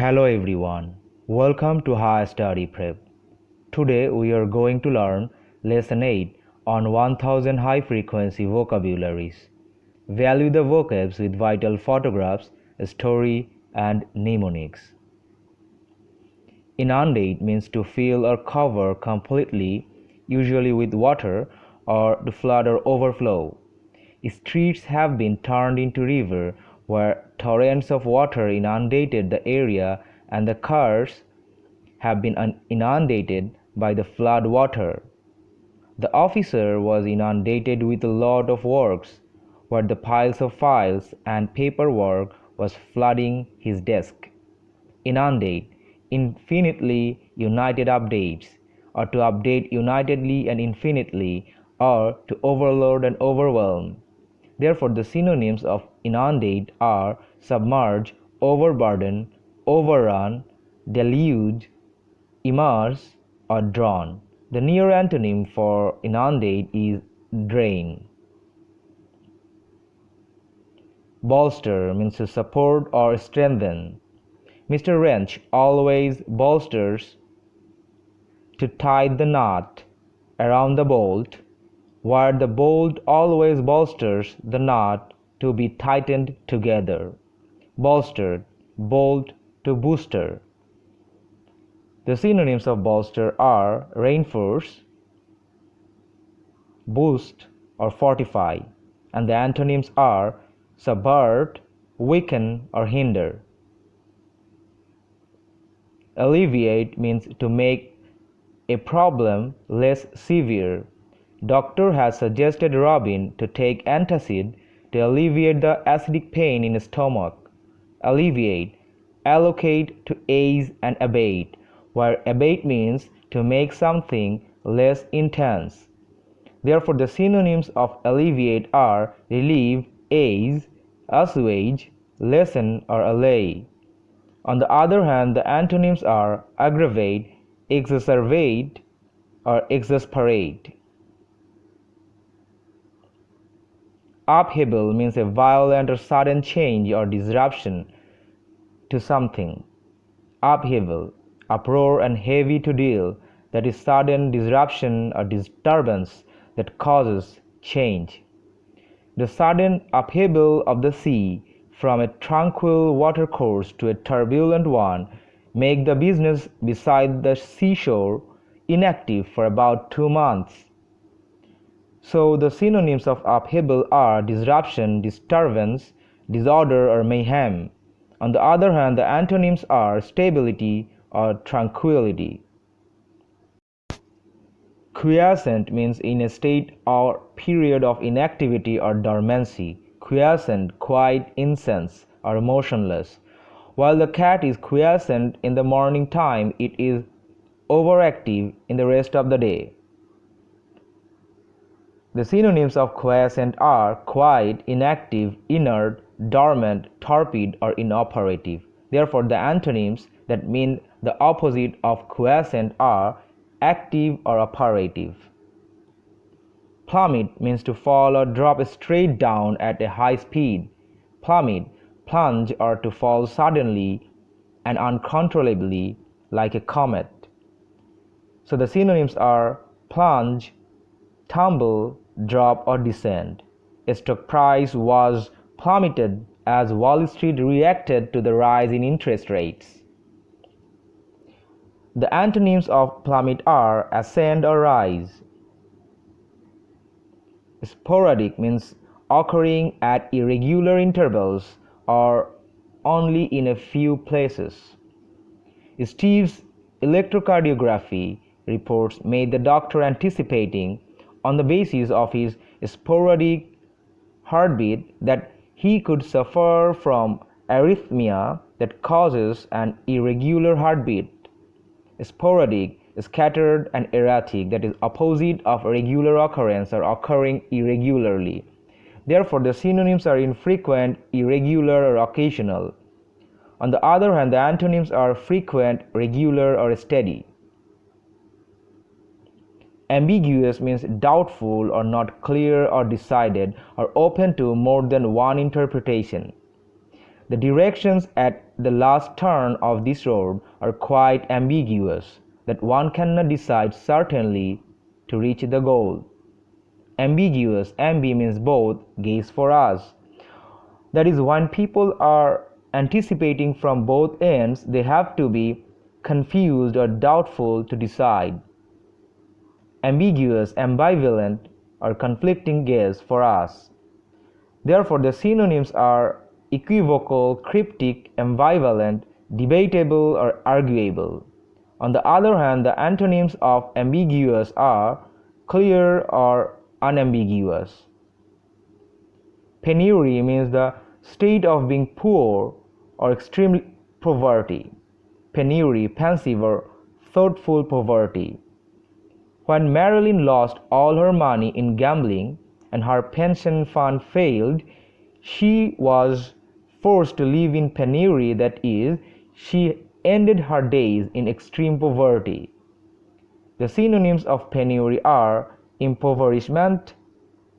Hello everyone, welcome to High Study Prep. Today we are going to learn Lesson 8 on 1000 high frequency vocabularies. Value the vocabs with vital photographs, story, and mnemonics. Inundate means to fill or cover completely, usually with water, or to flood or overflow. Streets have been turned into river where torrents of water inundated the area and the cars have been inundated by the flood water. The officer was inundated with a lot of works where the piles of files and paperwork was flooding his desk. Inundate, infinitely united updates, or to update unitedly and infinitely, or to overload and overwhelm. Therefore, the synonyms of inundate are submerge, overburden, overrun, deluge, immerse, or drown. The near antonym for inundate is drain. Bolster means to support or strengthen. Mr. Wrench always bolsters to tie the knot around the bolt where the bolt always bolsters the knot to be tightened together. Bolstered, bolt to booster. The synonyms of bolster are reinforce, boost, or fortify, and the antonyms are subvert, weaken, or hinder. Alleviate means to make a problem less severe Doctor has suggested Robin to take antacid to alleviate the acidic pain in his stomach. Alleviate, allocate to ease and abate, where abate means to make something less intense. Therefore, the synonyms of alleviate are relieve, ease, assuage, lessen, or allay. On the other hand, the antonyms are aggravate, exacerbate, or exasperate. Upheaval means a violent or sudden change or disruption to something. Upheaval, uproar and heavy to deal, that is sudden disruption or disturbance that causes change. The sudden upheaval of the sea from a tranquil watercourse to a turbulent one make the business beside the seashore inactive for about two months. So the synonyms of upheaval are disruption, disturbance, disorder or mayhem. On the other hand, the antonyms are stability or tranquility. Quiescent means in a state or period of inactivity or dormancy. Quiescent, quiet, incense, or motionless. While the cat is quiescent in the morning time, it is overactive in the rest of the day. The synonyms of quiescent are quiet, inactive, inert, dormant, torpid, or inoperative. Therefore, the antonyms that mean the opposite of quiescent are active or operative. Plummet means to fall or drop straight down at a high speed. Plummet, plunge or to fall suddenly and uncontrollably like a comet. So the synonyms are plunge, tumble, drop or descend. Stock price was plummeted as Wall Street reacted to the rise in interest rates. The antonyms of plummet are ascend or rise. Sporadic means occurring at irregular intervals or only in a few places. Steve's electrocardiography reports made the doctor anticipating on the basis of his sporadic heartbeat that he could suffer from arrhythmia that causes an irregular heartbeat. Sporadic, scattered, and erratic, that is opposite of regular occurrence or occurring irregularly. Therefore, the synonyms are infrequent, irregular, or occasional. On the other hand, the antonyms are frequent, regular, or steady. Ambiguous means doubtful or not clear or decided or open to more than one interpretation. The directions at the last turn of this road are quite ambiguous, that one cannot decide certainly to reach the goal. Ambiguous, ambi means both, gaze for us. That is, when people are anticipating from both ends, they have to be confused or doubtful to decide. Ambiguous, ambivalent, or conflicting gaze for us. Therefore, the synonyms are equivocal, cryptic, ambivalent, debatable, or arguable. On the other hand, the antonyms of ambiguous are clear or unambiguous. Penury means the state of being poor or extreme poverty. Penury, pensive or thoughtful poverty. When Marilyn lost all her money in gambling and her pension fund failed, she was forced to live in penury, that is, she ended her days in extreme poverty. The synonyms of penury are impoverishment,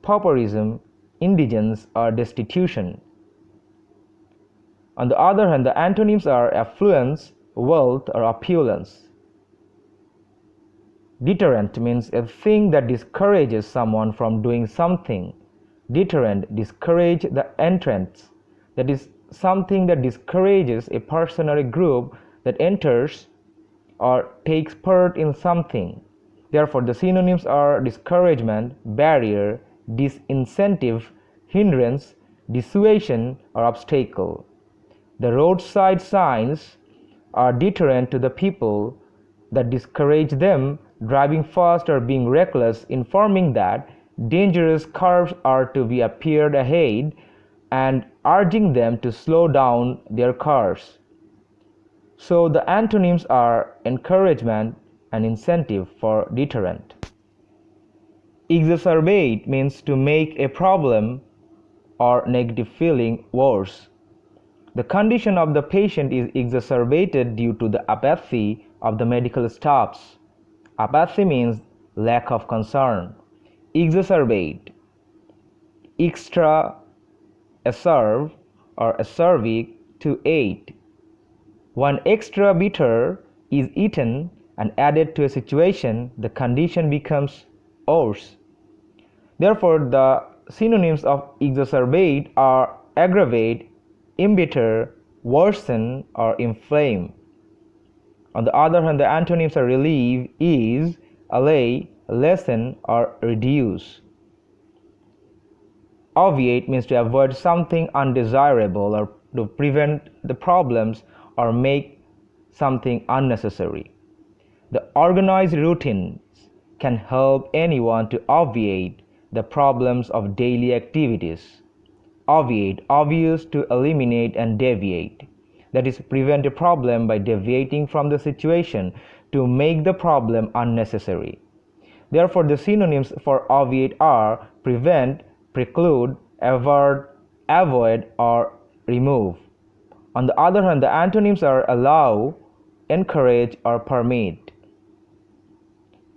pauperism, indigence, or destitution. On the other hand, the antonyms are affluence, wealth, or opulence. Deterrent means a thing that discourages someone from doing something. Deterrent discourage the entrance that is something that discourages a person or a group that enters or takes part in something. Therefore, the synonyms are discouragement, barrier, disincentive, hindrance, dissuasion, or obstacle. The roadside signs are deterrent to the people that discourage them driving fast or being reckless, informing that dangerous curves are to be appeared ahead and urging them to slow down their cars. So the antonyms are encouragement and incentive for deterrent. Exacerbate means to make a problem or negative feeling worse. The condition of the patient is exacerbated due to the apathy of the medical staffs. Apathy means lack of concern. Exacerbate. Extra acerb or acerbic to aid. One extra bitter is eaten and added to a situation, the condition becomes worse. Therefore, the synonyms of exacerbate are aggravate, embitter, worsen, or inflame. On the other hand, the antonyms are relieve, ease, allay, lessen, or reduce. Obviate means to avoid something undesirable or to prevent the problems or make something unnecessary. The organized routines can help anyone to obviate the problems of daily activities. Obviate, obvious to eliminate and deviate. That is, prevent a problem by deviating from the situation to make the problem unnecessary. Therefore, the synonyms for obviate are prevent, preclude, avert, avoid, or remove. On the other hand, the antonyms are allow, encourage, or permit.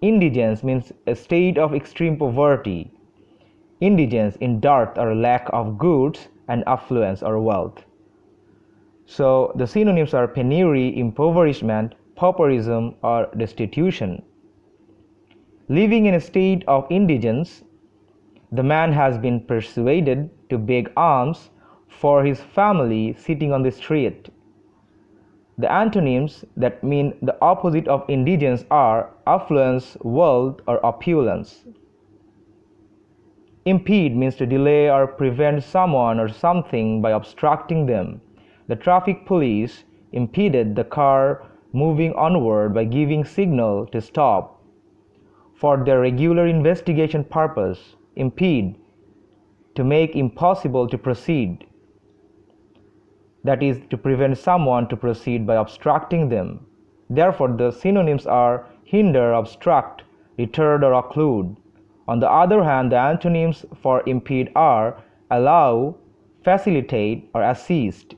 Indigence means a state of extreme poverty. Indigence in dearth or lack of goods and affluence or wealth. So the synonyms are penury, impoverishment, pauperism, or destitution. Living in a state of indigence the man has been persuaded to beg alms for his family sitting on the street. The antonyms that mean the opposite of indigence are affluence, wealth, or opulence. Impede means to delay or prevent someone or something by obstructing them. The traffic police impeded the car moving onward by giving signal to stop for their regular investigation purpose impede, to make impossible to proceed. That is, to prevent someone to proceed by obstructing them. Therefore, the synonyms are hinder, obstruct, retard, or occlude. On the other hand, the antonyms for impede are allow, facilitate, or assist.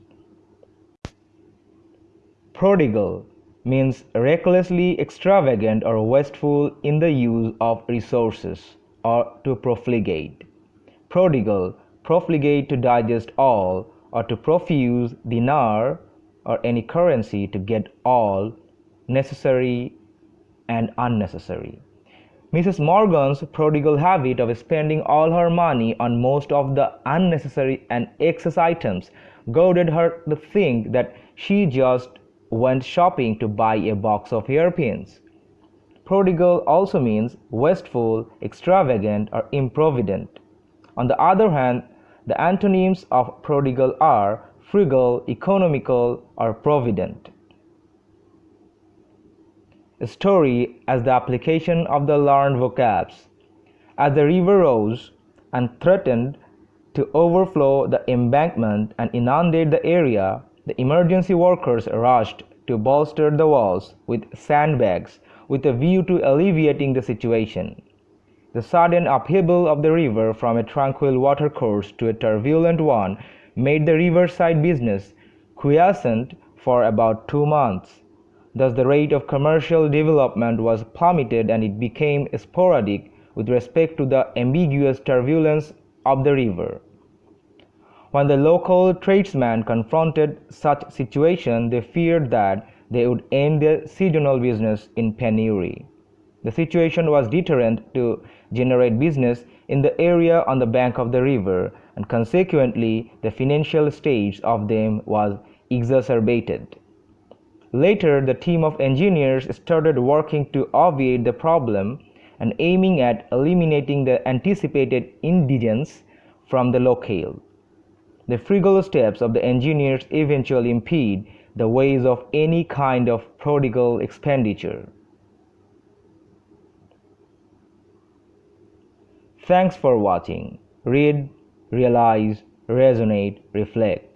Prodigal means recklessly extravagant or wasteful in the use of resources or to profligate. Prodigal, profligate to digest all, or to profuse dinar or any currency to get all necessary and unnecessary. Mrs. Morgan's prodigal habit of spending all her money on most of the unnecessary and excess items goaded her to think that she just went shopping to buy a box of hairpins. Prodigal also means wasteful, extravagant, or improvident. On the other hand, the antonyms of prodigal are frugal, economical, or provident. A story as the application of the learned vocabs. As the river rose and threatened to overflow the embankment and inundate the area, the emergency workers rushed to bolster the walls with sandbags with a view to alleviating the situation. The sudden upheaval of the river from a tranquil watercourse to a turbulent one made the riverside business quiescent for about two months. Thus, the rate of commercial development was plummeted and it became sporadic with respect to the ambiguous turbulence of the river. When the local tradesmen confronted such situation, they feared that they would end their seasonal business in penury. The situation was deterrent to generate business in the area on the bank of the river, and consequently, the financial state of them was exacerbated. Later, the team of engineers started working to obviate the problem and aiming at eliminating the anticipated indigence from the locale. The frugal steps of the engineers eventually impede the ways of any kind of prodigal expenditure. Thanks for watching. Read, realize, resonate, reflect.